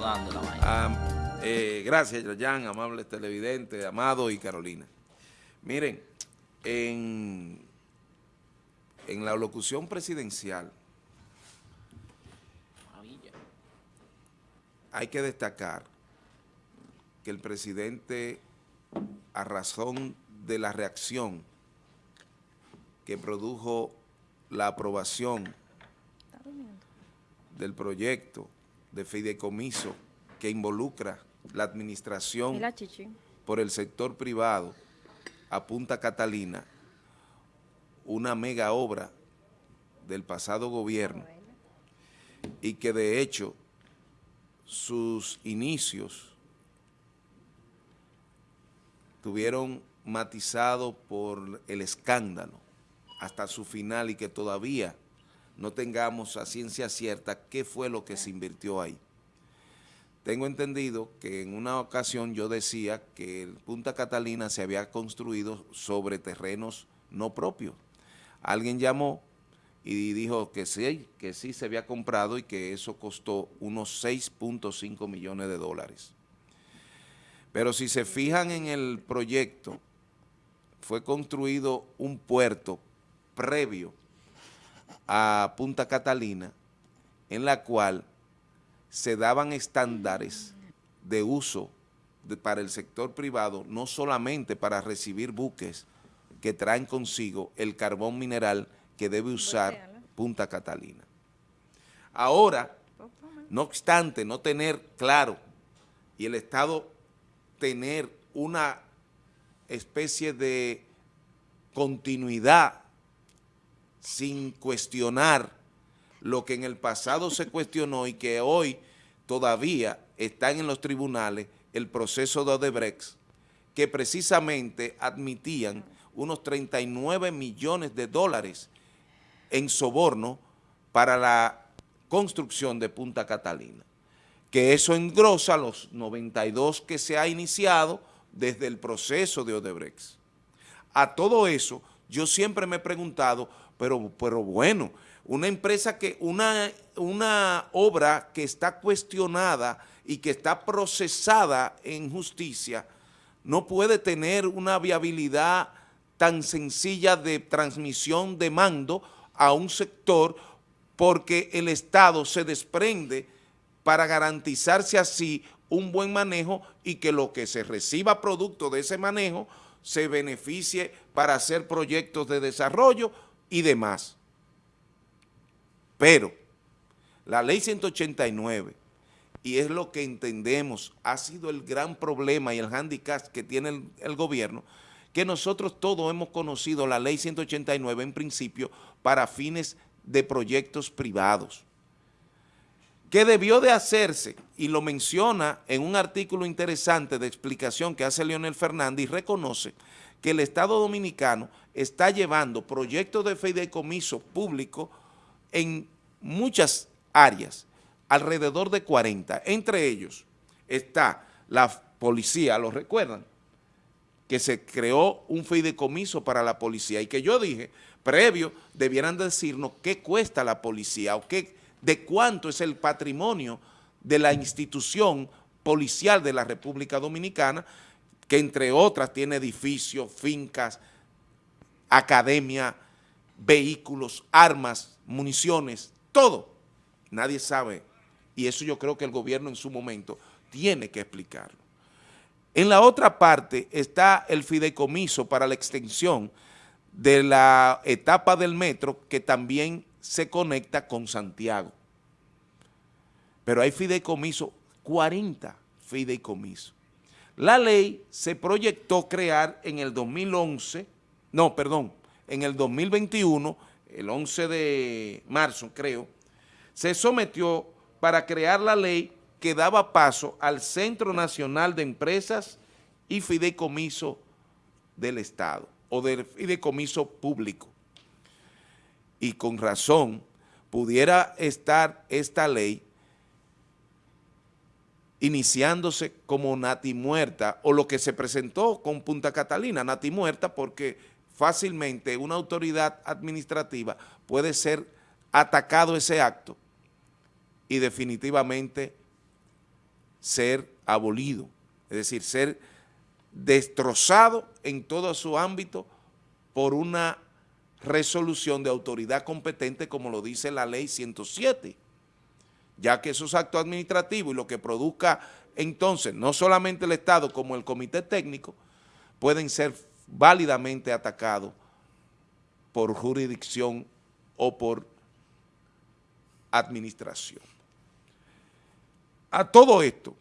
acomodando la vaina. Ah, eh, gracias, Yayan, amables televidentes, Amado y Carolina. Miren, en, en la locución presidencial Maravilla. hay que destacar que el presidente, a razón de la reacción que produjo la aprobación del proyecto de fideicomiso que involucra la administración la por el sector privado a Punta Catalina, una mega obra del pasado gobierno y que de hecho sus inicios tuvieron matizado por el escándalo hasta su final y que todavía no tengamos a ciencia cierta qué fue lo que se invirtió ahí. Tengo entendido que en una ocasión yo decía que el Punta Catalina se había construido sobre terrenos no propios. Alguien llamó y dijo que sí, que sí se había comprado y que eso costó unos 6.5 millones de dólares. Pero si se fijan en el proyecto, fue construido un puerto previo a Punta Catalina, en la cual se daban estándares de uso de- para el sector privado, no solamente para recibir buques que traen consigo el carbón mineral que debe usar Punta Catalina. Ahora, no obstante no tener claro y el Estado tener una especie de continuidad sin cuestionar lo que en el pasado se cuestionó y que hoy todavía están en los tribunales el proceso de Odebrecht, que precisamente admitían unos 39 millones de dólares en soborno para la construcción de Punta Catalina, que eso engrosa los 92 que se ha iniciado desde el proceso de Odebrecht. A todo eso, yo siempre me he preguntado, pero, pero bueno, una empresa que, una, una obra que está cuestionada y que está procesada en justicia, no puede tener una viabilidad tan sencilla de transmisión de mando a un sector porque el Estado se desprende para garantizarse así un buen manejo y que lo que se reciba producto de ese manejo se beneficie para hacer proyectos de desarrollo y demás. Pero la ley 189, y es lo que entendemos, ha sido el gran problema y el handicap que tiene el, el gobierno, que nosotros todos hemos conocido la ley 189 en principio para fines de proyectos privados que debió de hacerse, y lo menciona en un artículo interesante de explicación que hace Leonel Fernández y reconoce que el Estado Dominicano está llevando proyectos de fideicomiso público en muchas áreas, alrededor de 40. Entre ellos está la policía, ¿lo recuerdan? que se creó un fideicomiso para la policía y que yo dije, previo, debieran decirnos qué cuesta la policía o qué, de cuánto es el patrimonio de la institución policial de la República Dominicana, que entre otras tiene edificios, fincas, academia, vehículos, armas, municiones, todo. Nadie sabe y eso yo creo que el gobierno en su momento tiene que explicarlo. En la otra parte está el fideicomiso para la extensión de la etapa del metro que también se conecta con Santiago. Pero hay fideicomiso, 40 fideicomisos. La ley se proyectó crear en el 2011, no, perdón, en el 2021, el 11 de marzo creo, se sometió para crear la ley que daba paso al Centro Nacional de Empresas y Fideicomiso del Estado o del fideicomiso público. Y con razón pudiera estar esta ley iniciándose como Nati Muerta o lo que se presentó con Punta Catalina, Nati Muerta, porque fácilmente una autoridad administrativa puede ser atacado ese acto y definitivamente ser abolido, es decir, ser destrozado en todo su ámbito por una resolución de autoridad competente como lo dice la ley 107, ya que esos actos administrativos y lo que produzca entonces no solamente el Estado como el comité técnico pueden ser válidamente atacados por jurisdicción o por administración. A todo esto,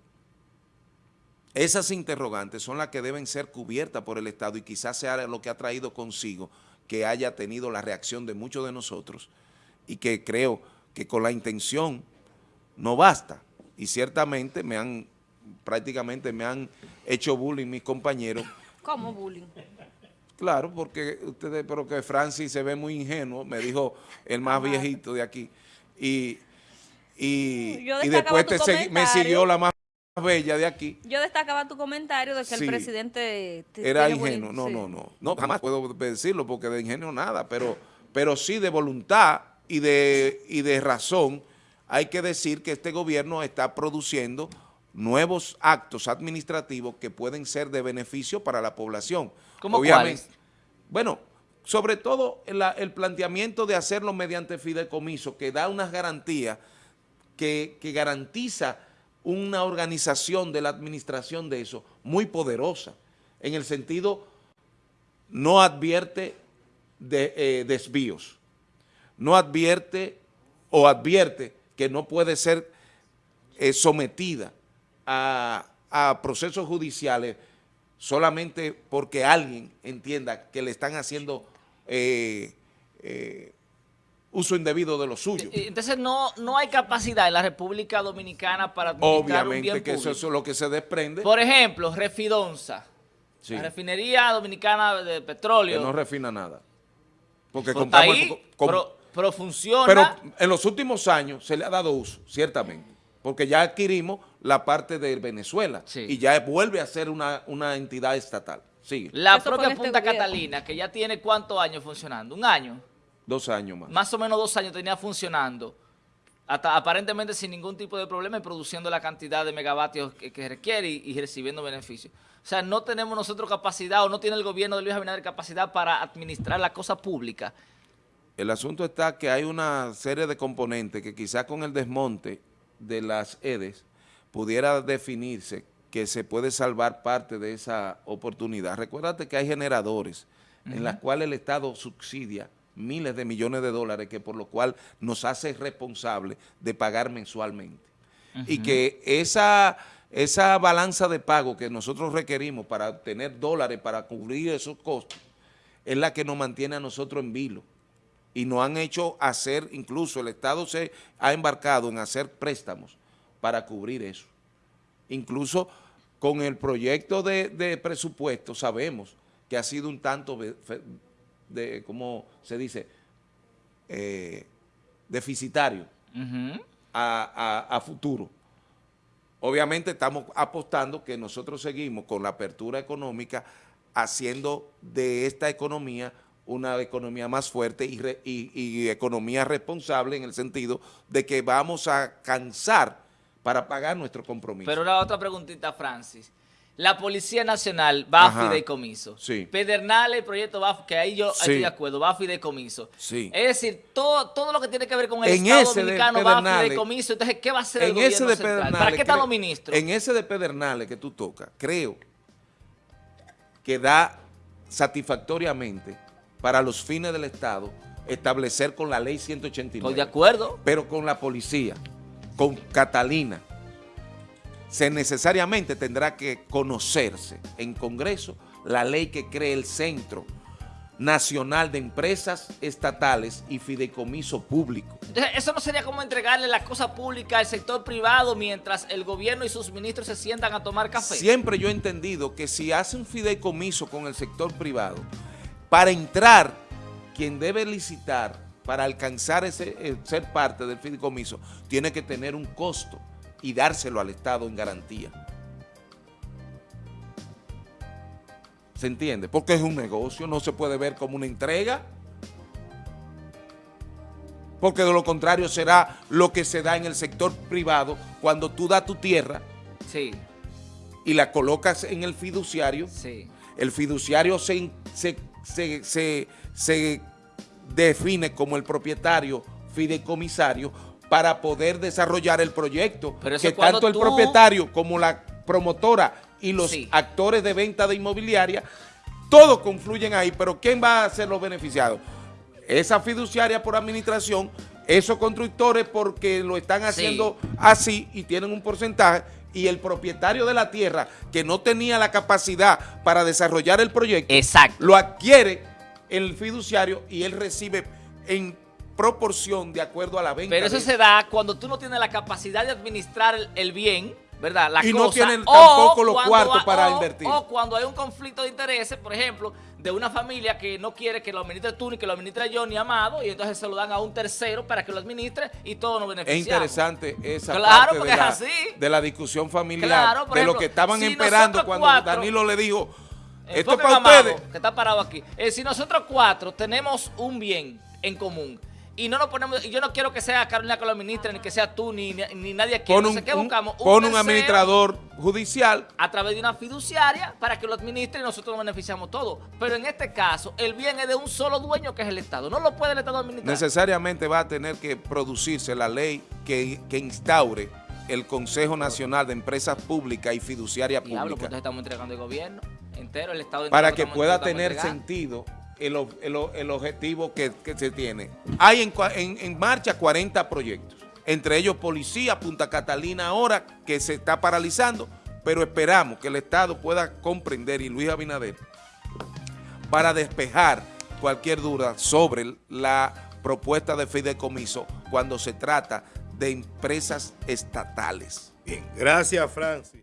esas interrogantes son las que deben ser cubiertas por el Estado y quizás sea lo que ha traído consigo que haya tenido la reacción de muchos de nosotros y que creo que con la intención no basta. Y ciertamente me han, prácticamente me han hecho bullying mis compañeros. ¿Cómo bullying? Claro, porque ustedes, pero que Francis se ve muy ingenuo, me dijo el más viejito de aquí. Y, y, después me siguió la más bella de aquí. Yo destacaba tu comentario de que el presidente... Era ingenuo, no, no, no, no, jamás puedo decirlo porque de ingenio nada, pero, pero sí de voluntad y de, y de razón hay que decir que este gobierno está produciendo nuevos actos administrativos que pueden ser de beneficio para la población. ¿Cómo Obviamente, Bueno, sobre todo el, planteamiento de hacerlo mediante fideicomiso, que da unas garantías, que, que garantiza una organización de la administración de eso muy poderosa, en el sentido no advierte de eh, desvíos, no advierte o advierte que no puede ser eh, sometida a, procesos judiciales solamente porque alguien entienda que le están haciendo eh, uso indebido de lo suyo. Entonces no, no hay capacidad en la República Dominicana para administrar Obviamente un bien que eso, es lo que se desprende. Por ejemplo, Refidonza, la refinería dominicana de petróleo. Que no refina nada. Porque pues compramos... Ahí, pero, funciona. Pero en los últimos años se le ha dado uso, ciertamente. Porque ya adquirimos la parte de Venezuela y ya vuelve a ser una, una entidad estatal. Sigue. La propia este Punta Catalina, que ya tiene cuántos años funcionando, un año. Dos años más. Más o menos dos años tenía funcionando, hasta aparentemente sin ningún tipo de problema y produciendo la cantidad de megavatios que, requiere y, recibiendo beneficios. O sea, no tenemos nosotros capacidad o no tiene el gobierno de Luis Abinader capacidad para administrar la cosa pública. El asunto está que hay una serie de componentes que quizás con el desmonte de las EDES pudiera definirse que se puede salvar parte de esa oportunidad. Recuérdate que hay generadores en las cuales el Estado subsidia miles de millones de dólares que por lo cual nos hace responsable de pagar mensualmente. Y que esa, esa balanza de pago que nosotros requerimos para obtener dólares para cubrir esos costos es la que nos mantiene a nosotros en vilo. Y nos han hecho hacer, incluso el Estado se ha embarcado en hacer préstamos para cubrir eso. Incluso con el proyecto de, de presupuesto sabemos que ha sido un tanto de, ¿cómo se dice? Eh, deficitario a, futuro. Obviamente estamos apostando que nosotros seguimos con la apertura económica haciendo de esta economía una economía más fuerte y, y, economía responsable en el sentido de que vamos a cansar para pagar nuestro compromiso. Pero una otra preguntita, Francis la Policía Nacional va a fideicomiso. Sí. Pedernales, el proyecto va, que ahí yo estoy de acuerdo, va a fideicomiso. Sí. Es decir, todo, todo lo que tiene que ver con el Estado Dominicano va a fideicomiso. Entonces, ¿qué va a hacer el gobierno ese central? ¿Para qué están los ministros? En ese de Pedernales que tú tocas, creo que da satisfactoriamente para los fines del Estado establecer con la ley 189. Estoy de acuerdo. Pero con la policía, con Catalina, se necesariamente tendrá que conocerse en Congreso la ley que cree el Centro Nacional de Empresas Estatales y Fideicomiso Público. Entonces, eso no sería como entregarle la cosa pública al sector privado mientras el gobierno y sus ministros se sientan a tomar café. Siempre yo he entendido que si hace un fideicomiso con el sector privado, para entrar, quien debe licitar para alcanzar ese eh, ser parte del fideicomiso, tiene que tener un costo y dárselo al Estado en garantía. ¿Se entiende? Porque es un negocio, no se puede ver como una entrega. Porque de lo contrario será lo que se da en el sector privado cuando tú das tu tierra Sí, y la colocas en el fiduciario, sí. el fiduciario se, se, se, se- se define como el propietario fideicomisario para poder desarrollar el proyecto. Pero que tanto el tú- propietario como la promotora y los Sí. actores de venta de inmobiliaria, todos confluyen ahí, pero ¿quién va a ser los beneficiados? Esa fiduciaria por administración, esos constructores porque lo están haciendo así y tienen un porcentaje, y el propietario de la tierra que no tenía la capacidad para desarrollar el proyecto, Exacto. lo adquiere el fiduciario y él recibe en proporción de acuerdo a la venta. Pero eso se da cuando tú no tienes la capacidad de administrar el, el bien, ¿verdad? La Y no tienen o tampoco los cuartos para o- invertir. O cuando hay un conflicto de intereses, por ejemplo, de una familia que no quiere que lo administre tú, ni que lo administre yo, ni Amado, y entonces se lo dan a un tercero para que lo administre y todos nos Es beneficiamos. interesante esa Claro, parte porque de es la, así. de la discusión familiar, Claro, de lo que estaban si esperando cuando cuatro- Danilo le dijo, esto es para Amado, ustedes. que está parado aquí. Eh, si nosotros cuatro tenemos un bien en común y no nos ponemos, y yo no quiero que sea Carolina que lo administre, ni que sea tú, ni, ni, ni nadie aquí. Pon un, Entonces, ¿qué un- buscamos? pon un administrador judicial a través de una fiduciaria para que lo administre y nosotros nos beneficiamos todos. Pero en este caso, el bien es de un solo dueño que es el Estado. No lo puede el Estado administrar. necesariamente va a tener que producirse la ley que, que instaure el Consejo Nacional de Empresas Públicas y Fiduciaria Diablo, pues Pública estamos entregando el gobierno entero, el Estado entero para lo que pueda lo tener entregando. sentido el, objetivo que, se tiene. Hay en marcha 40 proyectos, entre ellos Policía, Punta Catalina ahora, que se está paralizando, pero esperamos que el Estado pueda comprender y Luis Abinader para despejar cualquier duda sobre la propuesta de fideicomiso cuando se trata de empresas estatales. Bien, gracias Francis.